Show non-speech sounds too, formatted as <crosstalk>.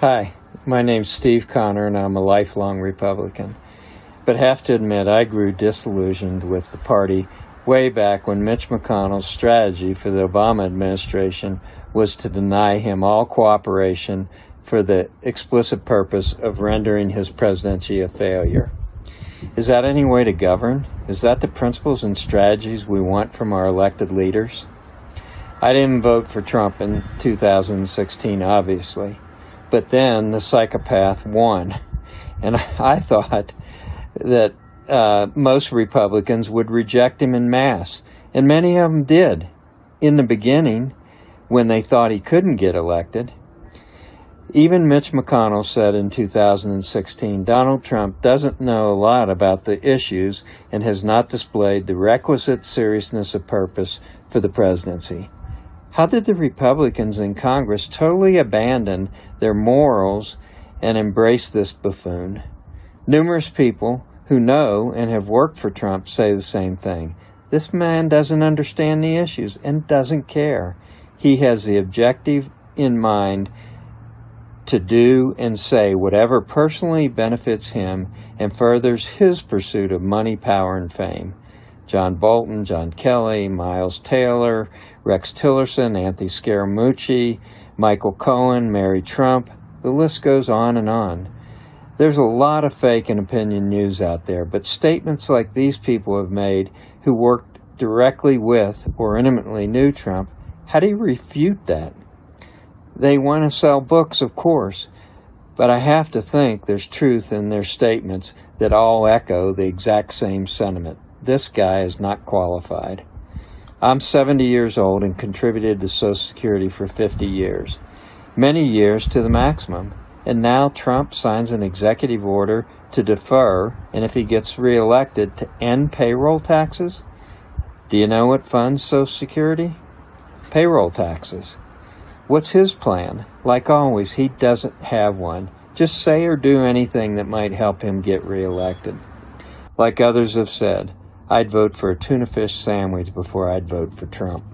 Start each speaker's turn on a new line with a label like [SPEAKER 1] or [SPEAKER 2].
[SPEAKER 1] Hi, my name's Steve Connor and I'm a lifelong Republican. But have to admit I grew disillusioned with the party way back when Mitch McConnell's strategy for the Obama administration was to deny him all cooperation for the explicit purpose of rendering his presidency a failure. Is that any way to govern? Is that the principles and strategies we want from our elected leaders? I didn't vote for Trump in 2016, obviously, but then the psychopath won. And <laughs> I thought that uh, most Republicans would reject him in mass, and many of them did in the beginning when they thought he couldn't get elected. Even Mitch McConnell said in 2016 Donald Trump doesn't know a lot about the issues and has not displayed the requisite seriousness of purpose for the presidency. How did the Republicans in Congress totally abandon their morals and embrace this buffoon? Numerous people who know and have worked for Trump say the same thing. This man doesn't understand the issues and doesn't care. He has the objective in mind to do and say whatever personally benefits him and furthers his pursuit of money, power, and fame. John Bolton, John Kelly, Miles Taylor, Rex Tillerson, Anthony Scaramucci, Michael Cohen, Mary Trump, the list goes on and on. There's a lot of fake and opinion news out there, but statements like these people have made who worked directly with or intimately knew Trump, how do you refute that? They want to sell books, of course, but I have to think there's truth in their statements that all echo the exact same sentiment. This guy is not qualified. I'm 70 years old and contributed to Social Security for 50 years, many years to the maximum. And now Trump signs an executive order to defer, and if he gets reelected, to end payroll taxes. Do you know what funds Social Security? Payroll taxes. What's his plan? Like always, he doesn't have one. Just say or do anything that might help him get reelected. Like others have said, I'd vote for a tuna fish sandwich before I'd vote for Trump.